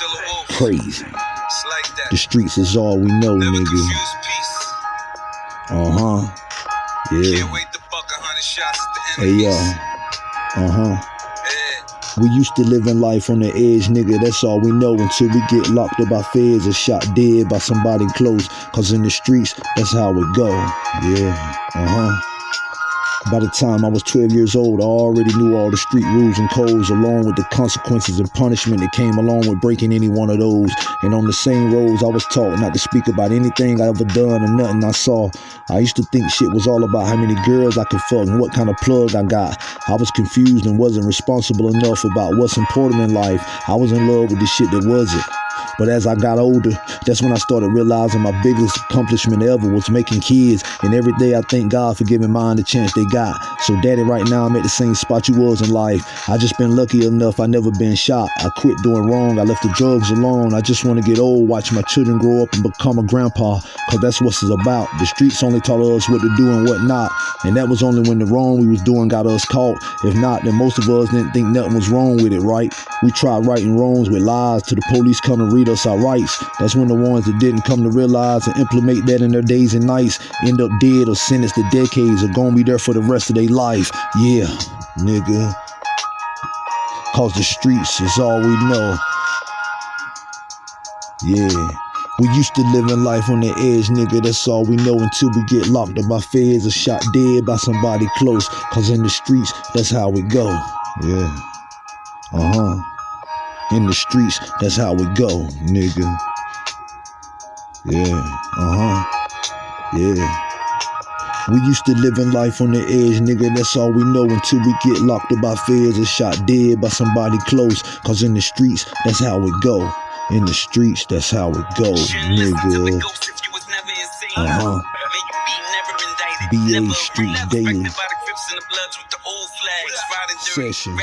still a wolf. Crazy. It's like that. The streets is all we know, Never nigga. Uh huh. Yeah. Can't wait to buck a hundred shots at the Hey yo. Uh huh. Yeah. We used to living life on the edge, nigga. That's all we know until we get locked up by feds or shot dead by somebody close. Cause in the streets, that's how it go. Yeah. Uh huh. By the time I was 12 years old, I already knew all the street rules and codes, along with the consequences and punishment that came along with breaking any one of those. And on the same roads, I was taught not to speak about anything I ever done or nothing I saw. I used to think shit was all about how many girls I could fuck and what kind of plug I got. I was confused and wasn't responsible enough about what's important in life. I was in love with the shit that wasn't. But as I got older, that's when I started realizing my biggest accomplishment ever was making kids. And every day I thank God for giving mine the chance they got. So daddy, right now I'm at the same spot you was in life. I just been lucky enough I never been shot. I quit doing wrong. I left the drugs alone. I just want to get old, watch my children grow up and become a grandpa. Cause that's what it's about. The streets only taught us what to do and what not. And that was only when the wrong we was doing got us caught. If not, then most of us didn't think nothing was wrong with it, right? We tried righting wrongs with lies till the police come and read us our rights. That's when the ones that didn't come to realize and implement that in their days and nights end up dead or sentenced to decades or gonna be there for the rest of their life. Yeah, nigga. Cause the streets is all we know. Yeah. We used to live in life on the edge, nigga. That's all we know until we get locked up by feds or shot dead by somebody close. Cause in the streets, that's how we go. Yeah. Uh huh. In the streets, that's how we go, nigga. Yeah. Uh huh. Yeah. We used to live in life on the edge, nigga. That's all we know until we get locked up by feds or shot dead by somebody close. Cause in the streets, that's how it go. In the streets, that's how it go, nigga. Uh huh. BA Street Daily. Sessions.